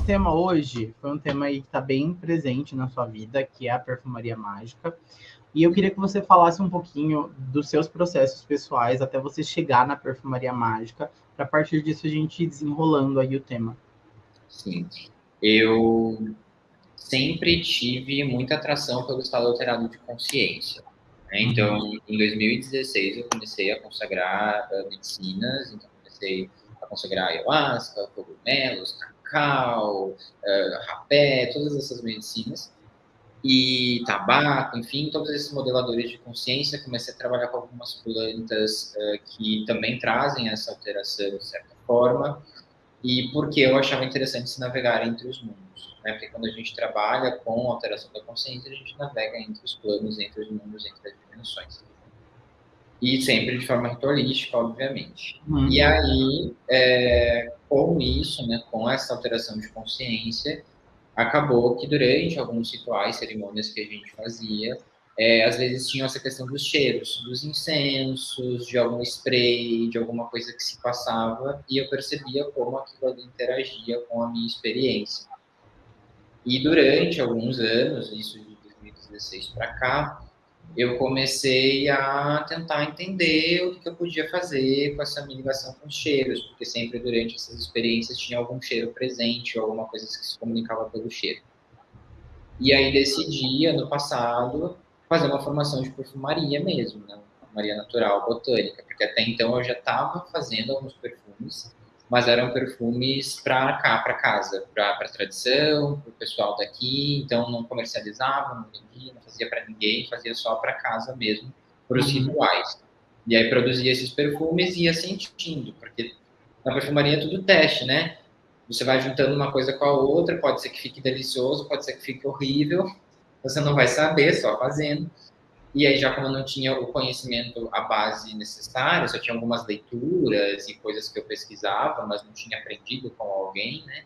nosso tema hoje foi um tema aí que está bem presente na sua vida, que é a perfumaria mágica. E eu queria que você falasse um pouquinho dos seus processos pessoais até você chegar na perfumaria mágica, para a partir disso a gente ir desenrolando aí o tema. Sim. Eu sempre tive muita atração pelo estado alterado de consciência. Né? Então, em 2016, eu comecei a consagrar uh, medicinas, então comecei a consagrar ayahuasca, cogumelos, cacau, uh, rapé, todas essas medicinas e tabaco, enfim, todos esses modeladores de consciência. Comecei a trabalhar com algumas plantas uh, que também trazem essa alteração de certa forma, e porque eu achava interessante se navegar entre os mundos. Né? Porque quando a gente trabalha com alteração da consciência, a gente navega entre os planos, entre os mundos, entre as dimensões. E sempre de forma ritualística, obviamente. Uhum. E aí, é, com isso, né, com essa alteração de consciência, acabou que durante alguns rituais, cerimônias que a gente fazia, é, às vezes tinha essa questão dos cheiros, dos incensos, de algum spray, de alguma coisa que se passava, e eu percebia como aquilo ali interagia com a minha experiência. E durante alguns anos, isso de 2016 para cá, eu comecei a tentar entender o que eu podia fazer com essa minha ligação com os cheiros, porque sempre durante essas experiências tinha algum cheiro presente, ou alguma coisa que se comunicava pelo cheiro. E aí decidi, ano passado, fazer uma formação de perfumaria mesmo, né? perfumaria natural, botânica, porque até então eu já estava fazendo alguns perfumes, mas eram perfumes para cá, para casa, para a tradição, para o pessoal daqui, então não comercializava, não vendia, não fazia para ninguém, fazia só para casa mesmo, para os uhum. rituais. E aí produzia esses perfumes e ia sentindo, porque na perfumaria é tudo teste, né? Você vai juntando uma coisa com a outra, pode ser que fique delicioso, pode ser que fique horrível, você não vai saber, só fazendo. E aí, já como eu não tinha o conhecimento, a base necessária, só tinha algumas leituras e coisas que eu pesquisava, mas não tinha aprendido com alguém, né?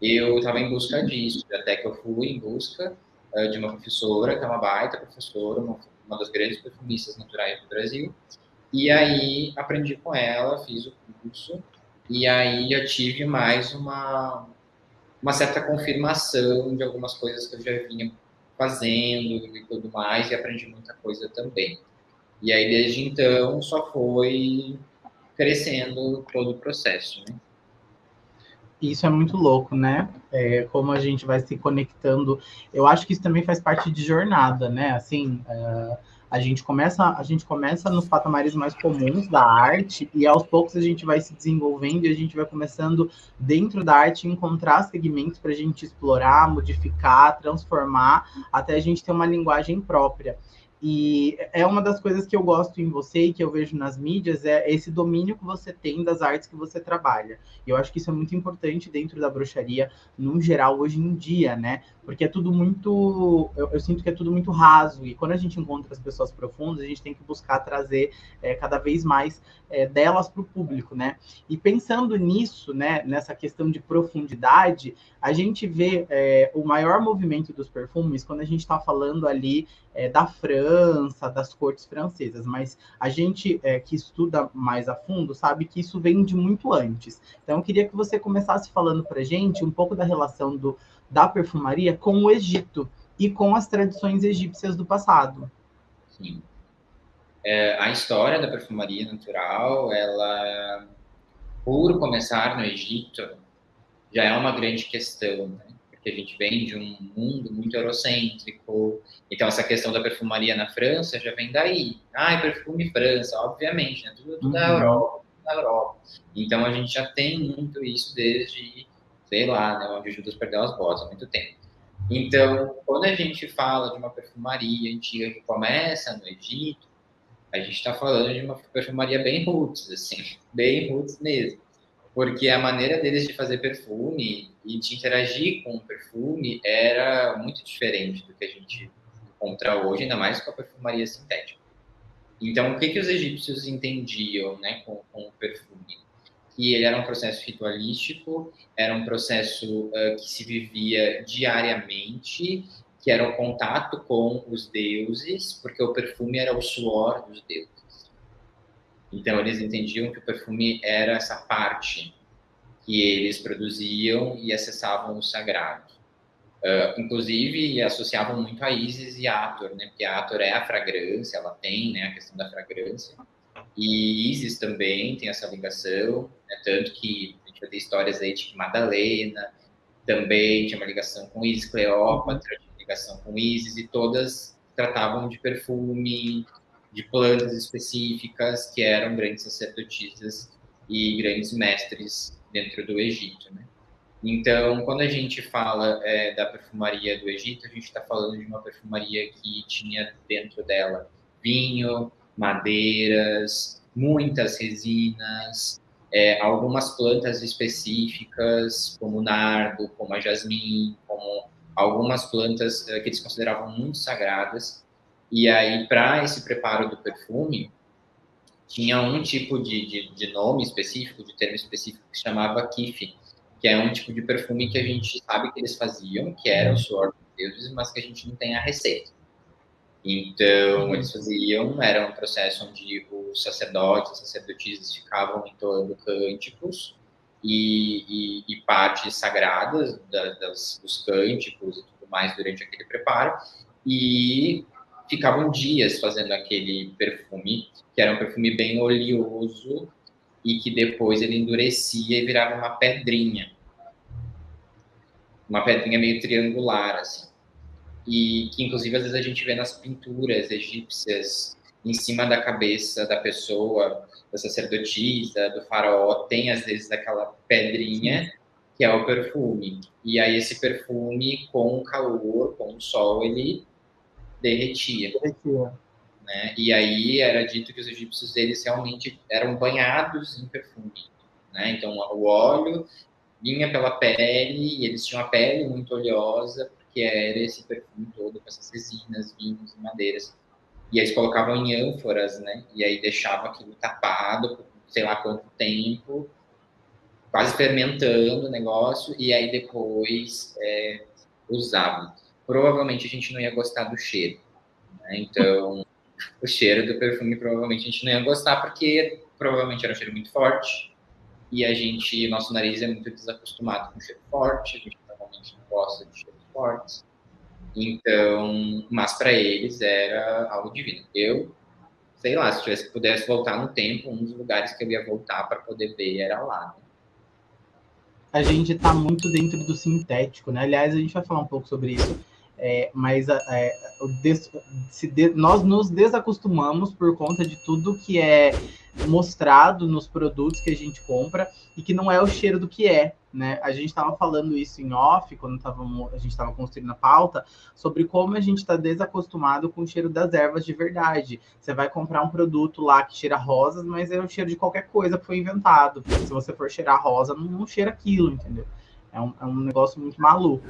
Eu estava em busca disso, até que eu fui em busca uh, de uma professora, que é uma baita professora, uma, uma das grandes perfumistas naturais do Brasil. E aí, aprendi com ela, fiz o curso, e aí eu tive mais uma, uma certa confirmação de algumas coisas que eu já vinha fazendo e tudo mais, e aprendi muita coisa também. E aí, desde então, só foi crescendo todo o processo, né? Isso é muito louco, né? É, como a gente vai se conectando. Eu acho que isso também faz parte de jornada, né? Assim, uh, a gente começa, a gente começa nos patamares mais comuns da arte e aos poucos a gente vai se desenvolvendo e a gente vai começando dentro da arte encontrar segmentos para a gente explorar, modificar, transformar, até a gente ter uma linguagem própria. E é uma das coisas que eu gosto em você e que eu vejo nas mídias é esse domínio que você tem das artes que você trabalha. E eu acho que isso é muito importante dentro da bruxaria, no geral, hoje em dia, né? Porque é tudo muito. Eu, eu sinto que é tudo muito raso. E quando a gente encontra as pessoas profundas, a gente tem que buscar trazer é, cada vez mais é, delas para o público, né? E pensando nisso, né, nessa questão de profundidade, a gente vê é, o maior movimento dos perfumes quando a gente está falando ali é, da França, das cortes francesas, mas a gente é, que estuda mais a fundo sabe que isso vem de muito antes. Então, eu queria que você começasse falando para gente um pouco da relação do, da perfumaria com o Egito e com as tradições egípcias do passado. Sim. É, a história da perfumaria natural, ela, por começar no Egito, já é uma grande questão, né? Porque a gente vem de um mundo muito eurocêntrico, então essa questão da perfumaria na França já vem daí. Ah, perfume França, obviamente, né? tudo, tudo uhum. da Europa, da Europa. Então a gente já tem muito isso desde, sei lá, né, onde Judas perdeu as botas há muito tempo. Então, quando a gente fala de uma perfumaria antiga que começa no Egito, a gente está falando de uma perfumaria bem roots, assim, bem roots mesmo. Porque a maneira deles de fazer perfume e de interagir com o perfume era muito diferente do que a gente encontra hoje, ainda mais com a perfumaria sintética. Então, o que, que os egípcios entendiam né, com, com o perfume? Que ele era um processo ritualístico, era um processo uh, que se vivia diariamente que era o contato com os deuses, porque o perfume era o suor dos deuses. Então eles entendiam que o perfume era essa parte que eles produziam e acessavam o sagrado. Uh, inclusive, associavam muito a Isis e Ator, né? Porque a Ator é a fragrância, ela tem né, a questão da fragrância. E Isis também tem essa ligação, né? tanto que a gente vai ter histórias aí que Madalena também tinha uma ligação com Isis, Cleópatra tinha ligação com Isis, e todas tratavam de perfume, de plantas específicas, que eram grandes sacerdotisas e grandes mestres dentro do Egito, né? Então, quando a gente fala é, da perfumaria do Egito, a gente está falando de uma perfumaria que tinha dentro dela vinho, madeiras, muitas resinas, é, algumas plantas específicas, como o nardo, como a jasmim, como algumas plantas é, que eles consideravam muito sagradas. E aí, para esse preparo do perfume, tinha um tipo de, de, de, nome específico, de termo específico, que chamava kiff, que é um tipo de perfume que a gente sabe que eles faziam, que era o suor dos deuses, mas que a gente não tem a receita. Então, eles faziam, era um processo onde os sacerdotes, as sacerdotisas ficavam entoando cânticos e, e, e partes sagradas da, das, dos cânticos e tudo mais durante aquele preparo, e ficavam dias fazendo aquele perfume, que era um perfume bem oleoso e que depois ele endurecia e virava uma pedrinha. Uma pedrinha meio triangular, assim. E que, inclusive, às vezes a gente vê nas pinturas egípcias, em cima da cabeça da pessoa, da sacerdotisa, do faraó, tem, às vezes, aquela pedrinha que é o perfume. E aí, esse perfume, com o calor, com o sol, ele derretia. Derretia. Né? E aí era dito que os egípcios eles realmente eram banhados em perfume. Né? Então o óleo vinha pela pele e eles tinham a pele muito oleosa porque era esse perfume todo com essas resinas, vinhos e madeiras. E eles colocavam em ânforas, né? E aí deixavam aquilo tapado por sei lá quanto tempo, quase fermentando o negócio, e aí depois é, usavam provavelmente a gente não ia gostar do cheiro. Né? Então, o cheiro do perfume provavelmente a gente não ia gostar, porque provavelmente era um cheiro muito forte. E a gente, nosso nariz é muito desacostumado com cheiro forte, a gente normalmente não gosta de cheiros fortes. Então, mas para eles era algo divino. Eu, sei lá, se tivesse pudesse voltar no tempo, um dos lugares que eu ia voltar para poder ver era lá. Né? A gente está muito dentro do sintético, né? Aliás, a gente vai falar um pouco sobre isso é, mas é, des, de, nós nos desacostumamos por conta de tudo que é mostrado nos produtos que a gente compra e que não é o cheiro do que é, né? A gente estava falando isso em off, quando tava, a gente estava construindo a pauta, sobre como a gente está desacostumado com o cheiro das ervas de verdade. Você vai comprar um produto lá que cheira rosas, mas é o cheiro de qualquer coisa que foi inventado. Se você for cheirar rosa, não, não cheira aquilo, entendeu? É um, é um negócio muito maluco.